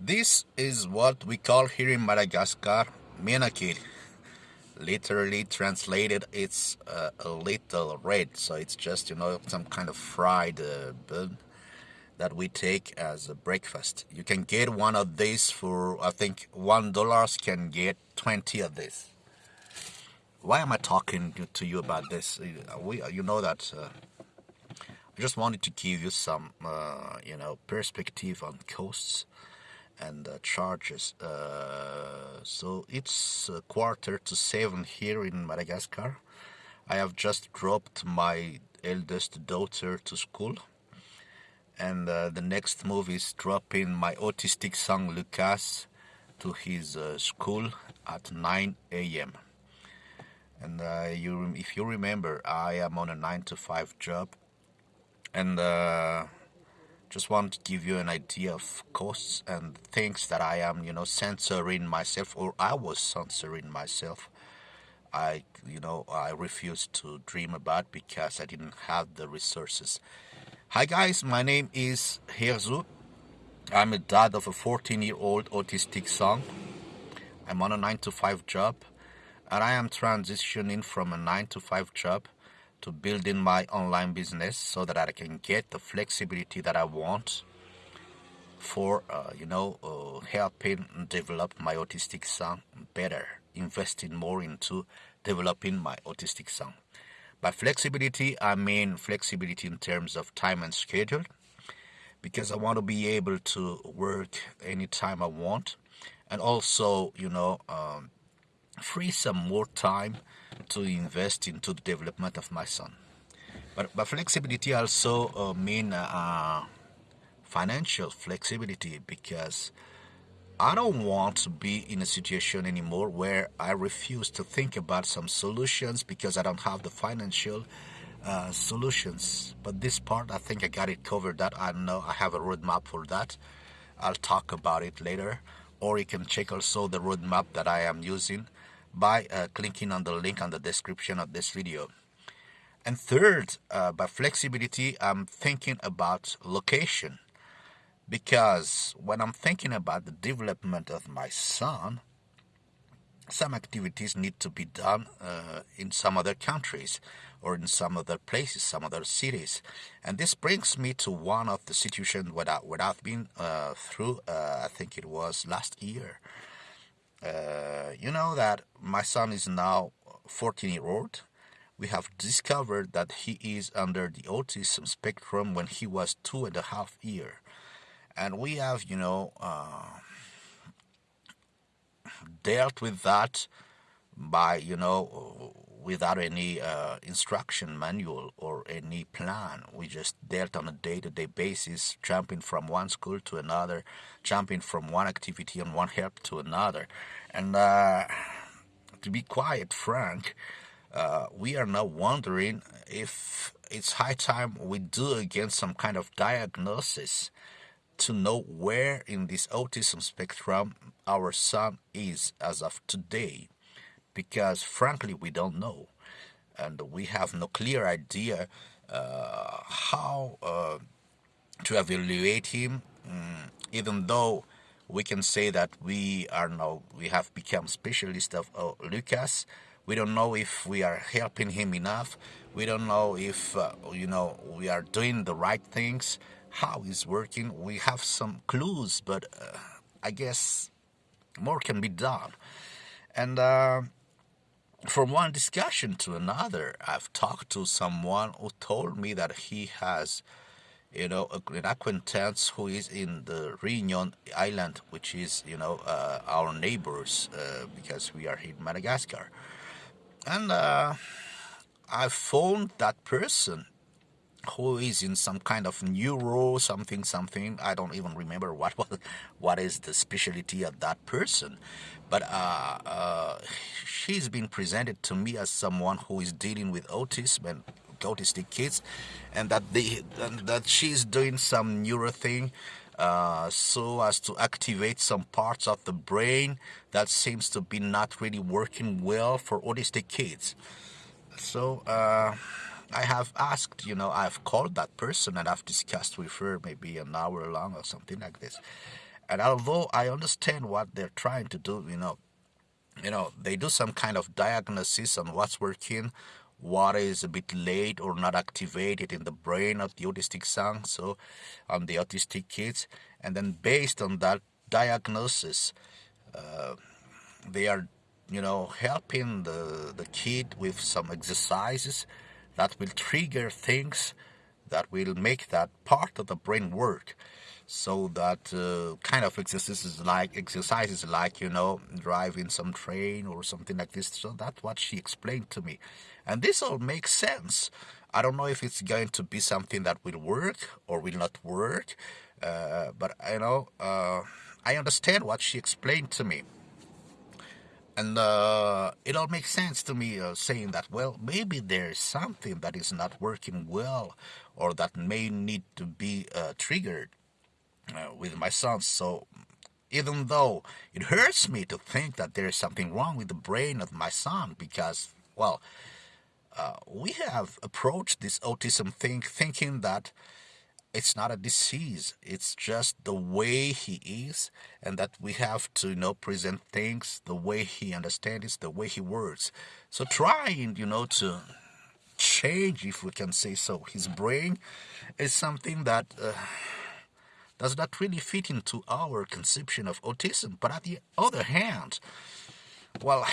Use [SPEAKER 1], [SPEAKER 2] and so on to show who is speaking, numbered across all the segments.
[SPEAKER 1] This is what we call here in Madagascar menakely. Literally translated, it's uh, a little red, so it's just you know some kind of fried uh, bun that we take as a breakfast. You can get one of these for I think one dollars can get twenty of this. Why am I talking to you about this? We, you know that uh, I just wanted to give you some, uh, you know, perspective on costs and uh, charges. Uh, so it's quarter to seven here in Madagascar. I have just dropped my eldest daughter to school, and uh, the next move is dropping my autistic son Lucas to his uh, school at 9 a.m. And uh, you, if you remember, I am on a nine to five job and uh, just want to give you an idea of costs and things that I am, you know, censoring myself or I was censoring myself. I, you know, I refused to dream about because I didn't have the resources. Hi guys, my name is Herzu. I'm a dad of a 14 year old autistic son. I'm on a 9 to 5 job and I am transitioning from a 9 to 5 job to building my online business so that I can get the flexibility that I want for uh, you know uh, helping develop my autistic son better investing more into developing my autistic son by flexibility I mean flexibility in terms of time and schedule because I want to be able to work anytime I want. And also you know um, free some more time to invest into the development of my son. But, but flexibility also uh, mean uh, financial flexibility because I don't want to be in a situation anymore where I refuse to think about some solutions because I don't have the financial uh, solutions. But this part, I think I got it covered. That I know I have a roadmap for that. I'll talk about it later. Or you can check also the roadmap that I am using by uh, clicking on the link on the description of this video. And third, uh, by flexibility, I'm thinking about location. Because when I'm thinking about the development of my son, some activities need to be done uh, in some other countries or in some other places, some other cities. And this brings me to one of the situations where, I, where I've been uh, through, uh, I think it was last year. You know that my son is now 14 year old. We have discovered that he is under the autism spectrum when he was two and a half year, and we have you know uh, dealt with that by you know without any uh, instruction manual or any plan. We just dealt on a day-to-day basis, jumping from one school to another, jumping from one activity and one help to another. And uh, to be quite frank, uh, we are now wondering if it's high time we do again some kind of diagnosis to know where in this autism spectrum our son is as of today because frankly we don't know. And we have no clear idea uh, how uh, to evaluate him um, even though we can say that we are now we have become specialists of uh, Lucas. We don't know if we are helping him enough. We don't know if uh, you know we are doing the right things how he's working. We have some clues but uh, I guess more can be done. And uh, from one discussion to another, I've talked to someone who told me that he has, you know, an acquaintance who is in the Réunion Island, which is, you know, uh, our neighbors uh, because we are in Madagascar. And uh, I phoned that person who is in some kind of neuro something something i don't even remember what was what is the specialty of that person but uh, uh, she's been presented to me as someone who is dealing with autism and autistic kids and that they and that she's doing some neuro thing uh, so as to activate some parts of the brain that seems to be not really working well for autistic kids so uh, I have asked, you know, I've called that person and I've discussed with her maybe an hour long or something like this. And although I understand what they're trying to do, you know, you know, they do some kind of diagnosis on what's working, what is a bit late or not activated in the brain of the autistic son, so on the autistic kids, and then based on that diagnosis, uh, they are, you know, helping the the kid with some exercises that will trigger things that will make that part of the brain work so that uh, kind of exercises like exercises like you know driving some train or something like this. So that's what she explained to me. And this all makes sense. I don't know if it's going to be something that will work or will not work uh, but you know uh, i understand what she explained to me and uh, it all makes sense to me uh, saying that well maybe there's something that is not working well or that may need to be uh, triggered uh, with my son. So even though it hurts me to think that there is something wrong with the brain of my son, because, well, uh, we have approached this autism thing thinking that it's not a disease it's just the way he is and that we have to you know present things the way he understands the way he works so trying you know to change if we can say so his brain is something that uh, does not really fit into our conception of autism. But on the other hand, well,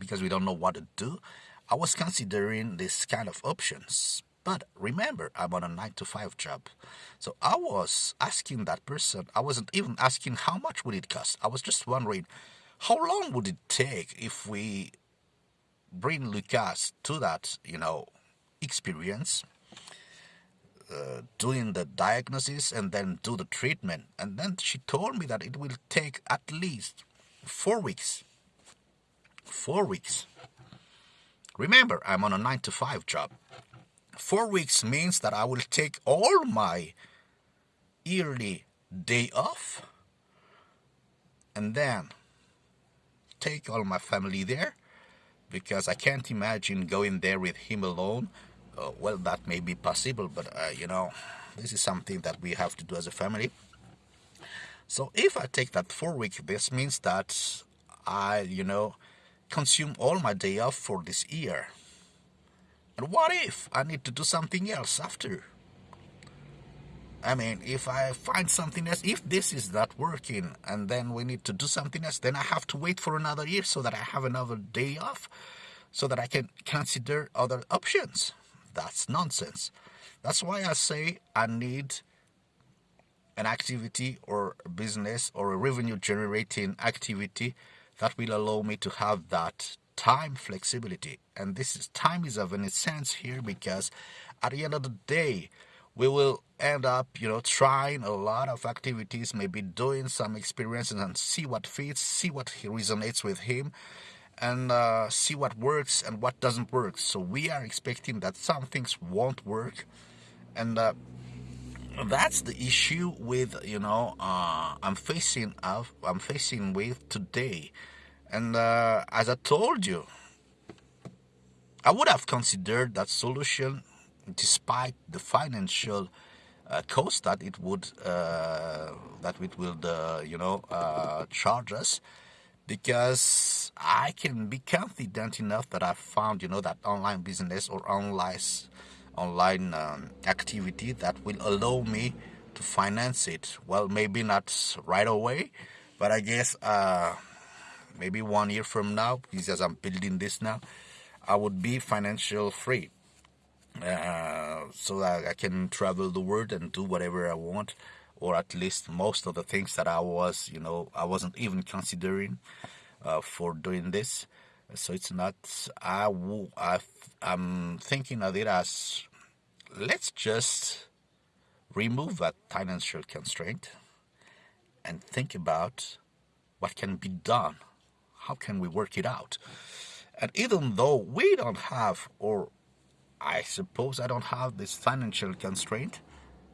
[SPEAKER 1] because we don't know what to do, I was considering this kind of options. But remember, I'm on a 9 to 5 job. So I was asking that person, I wasn't even asking how much would it cost. I was just wondering, how long would it take if we bring Lucas to that, you know, experience uh, doing the diagnosis and then do the treatment. And then she told me that it will take at least four weeks. Four weeks. Remember, I'm on a 9 to 5 job. Four weeks means that I will take all my yearly day off and then take all my family there because I can't imagine going there with him alone uh, well, that may be possible, but uh, you know, this is something that we have to do as a family. So if I take that four week, this means that I, you know, consume all my day off for this year. And what if I need to do something else after? I mean, if I find something else, if this is not working and then we need to do something else, then I have to wait for another year so that I have another day off so that I can consider other options. That's nonsense. That's why I say I need an activity or a business or a revenue generating activity that will allow me to have that time flexibility. And this is time is of an essence here because at the end of the day, we will end up, you know, trying a lot of activities, maybe doing some experiences and see what fits, see what he resonates with him, and uh, see what works and what doesn't work. So we are expecting that some things won't work, and uh, that's the issue with you know uh, I'm facing of I'm facing with today. And uh, as I told you, I would have considered that solution despite the financial uh, cost that it would uh, that it will uh, you know uh, charge us because I can be confident enough that I found, you know, that online business or online online um, activity that will allow me to finance it. Well, maybe not right away, but I guess uh, maybe one year from now, as I'm building this now, I would be financial free. Uh, so that I can travel the world and do whatever I want or at least most of the things that I was, you know, I wasn't even considering uh, for doing this. So it's not, I'm thinking of it as let's just remove that financial constraint and think about what can be done. How can we work it out? And even though we don't have, or I suppose I don't have this financial constraint,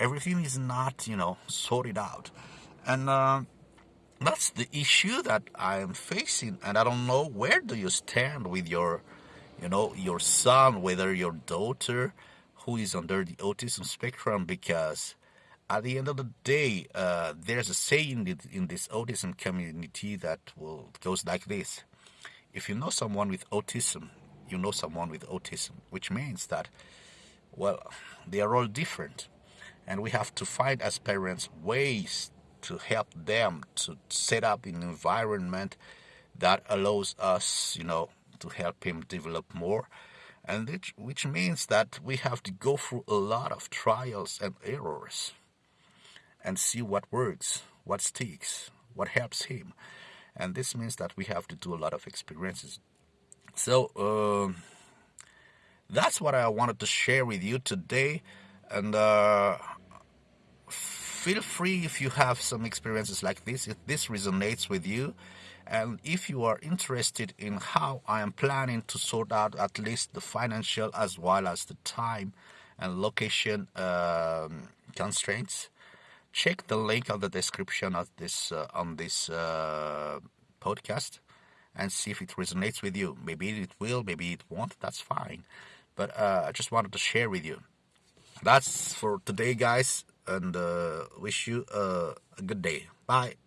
[SPEAKER 1] everything is not, you know, sorted out. And uh, that's the issue that I am facing. And I don't know where do you stand with your, you know, your son, whether your daughter who is under the autism spectrum, because at the end of the day, uh, there's a saying in this autism community that will goes like this: If you know someone with autism, you know someone with autism, which means that, well, they are all different, and we have to find as parents ways to help them to set up an environment that allows us, you know, to help him develop more. And which, which means that we have to go through a lot of trials and errors and see what works, what sticks, what helps him. And this means that we have to do a lot of experiences. So, uh, that's what I wanted to share with you today. And uh, feel free if you have some experiences like this, if this resonates with you. And if you are interested in how I am planning to sort out at least the financial as well as the time and location um, constraints, check the link on the description of this uh, on this uh, podcast and see if it resonates with you. Maybe it will, maybe it won't. That's fine. But uh, I just wanted to share with you. That's for today, guys and uh, wish you uh, a good day. Bye.